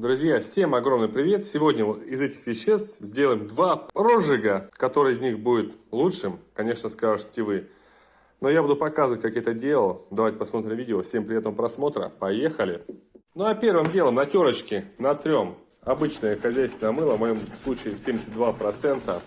Друзья, всем огромный привет! Сегодня из этих веществ сделаем два розжига. Который из них будет лучшим, конечно, скажете вы. Но я буду показывать, как это делал. Давайте посмотрим видео. Всем приятного просмотра. Поехали! Ну а первым делом на терочке натрем обычное хозяйственное мыло, в моем случае 72%.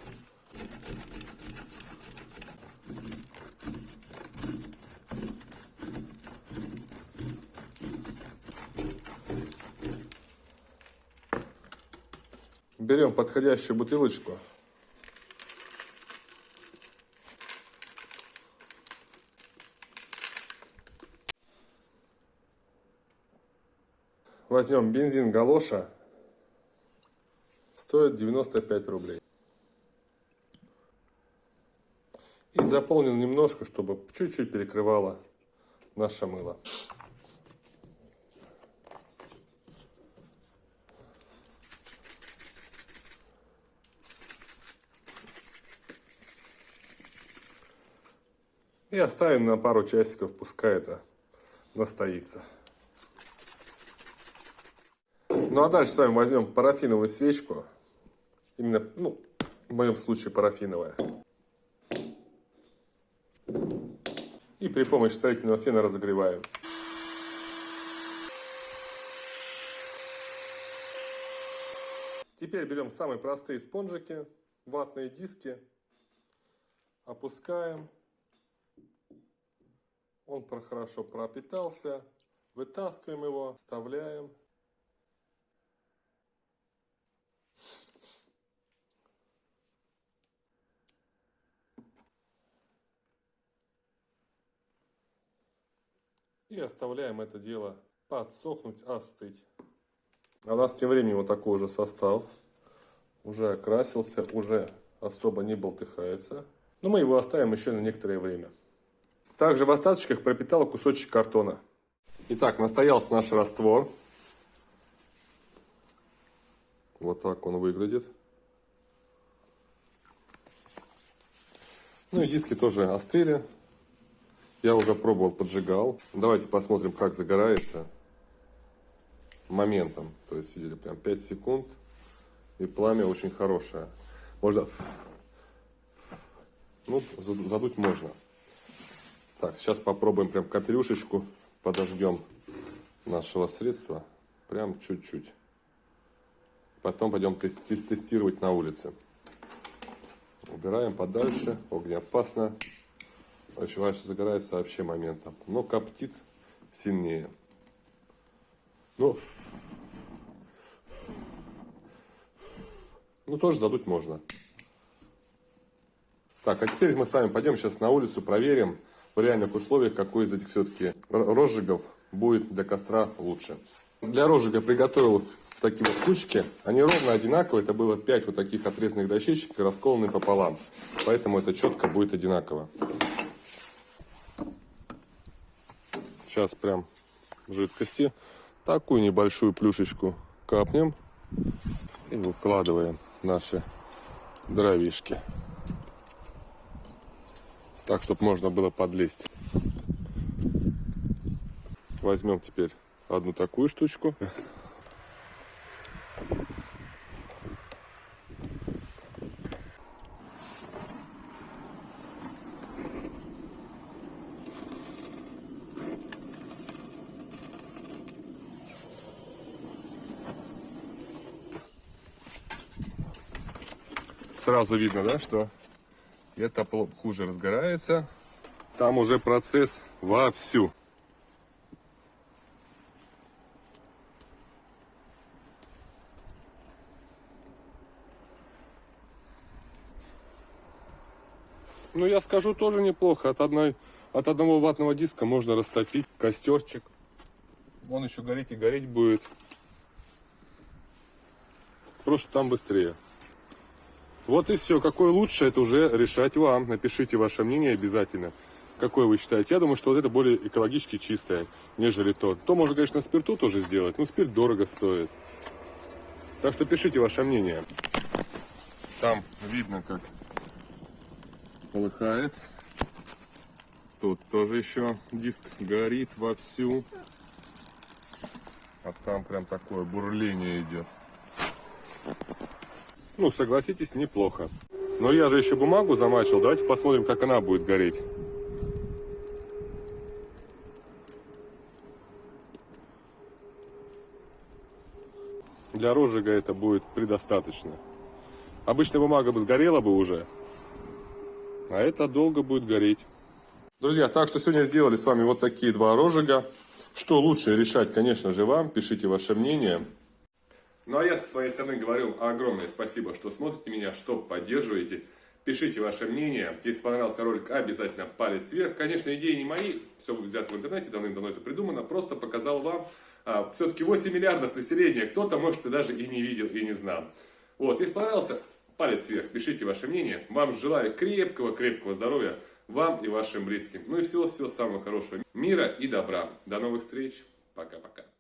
Берем подходящую бутылочку. Возьмем бензин галоша. Стоит 95 рублей. И заполним немножко, чтобы чуть-чуть перекрывало наше мыло. И оставим на пару часиков, пускай это настоится. Ну а дальше с вами возьмем парафиновую свечку. Именно, ну, в моем случае парафиновая. И при помощи строительного фена разогреваем. Теперь берем самые простые спонжики, ватные диски, опускаем. Он хорошо пропитался. Вытаскиваем его, вставляем. И оставляем это дело подсохнуть, остыть. А у нас тем временем вот такой же состав. Уже окрасился, уже особо не болтыхается. Но мы его оставим еще на некоторое время. Также в остаточках пропитал кусочек картона. Итак, настоялся наш раствор. Вот так он выглядит. Ну и диски тоже остыли. Я уже пробовал, поджигал. Давайте посмотрим, как загорается моментом. То есть, видели, прям 5 секунд. И пламя очень хорошее. Можно... Ну, задуть можно. Так, сейчас попробуем прям капелюшечку подождем нашего средства. Прям чуть-чуть. Потом пойдем тестировать на улице. Убираем подальше. Огня опасно. Очень загорается вообще моментом. Но коптит сильнее. Ну, ну тоже задуть можно. Так, а теперь мы с вами пойдем сейчас на улицу, проверим, в реальных условиях, какой из этих все-таки розжигов будет для костра лучше. Для розжига приготовил такие вот кучки. Они ровно одинаковые. Это было 5 вот таких отрезанных дощечек, расколанные пополам. Поэтому это четко будет одинаково. Сейчас прям жидкости. Такую небольшую плюшечку капнем. И выкладываем наши дровишки так, чтобы можно было подлезть. Возьмем теперь одну такую штучку. Сразу видно, да, что это хуже разгорается. Там уже процесс вовсю. Ну, я скажу, тоже неплохо. От, одной, от одного ватного диска можно растопить костерчик. Он еще гореть и гореть будет. Просто там быстрее. Вот и все. Какой лучше, это уже решать вам. Напишите ваше мнение обязательно. Какой вы считаете? Я думаю, что вот это более экологически чистое, нежели то. То можно, конечно, спирту тоже сделать, но спирт дорого стоит. Так что пишите ваше мнение. Там видно, как полыхает. Тут тоже еще диск горит вовсю. А там прям такое бурление идет. Ну, согласитесь, неплохо. Но я же еще бумагу замачивал. Давайте посмотрим, как она будет гореть. Для розжига это будет предостаточно. Обычная бумага бы сгорела бы уже, а это долго будет гореть. Друзья, так что сегодня сделали с вами вот такие два розжига. Что лучше решать, конечно же, вам. Пишите ваше мнение. Ну а я со своей стороны говорю огромное спасибо, что смотрите меня, что поддерживаете. Пишите ваше мнение. Если понравился ролик, обязательно палец вверх. Конечно, идеи не мои, все взято в интернете, давным-давно это придумано. Просто показал вам. А, Все-таки 8 миллиардов населения, кто-то, может, даже и не видел, и не знал. Вот, если понравился, палец вверх, пишите ваше мнение. Вам желаю крепкого-крепкого здоровья, вам и вашим близким. Ну и всего-всего самого хорошего мира и добра. До новых встреч. Пока-пока.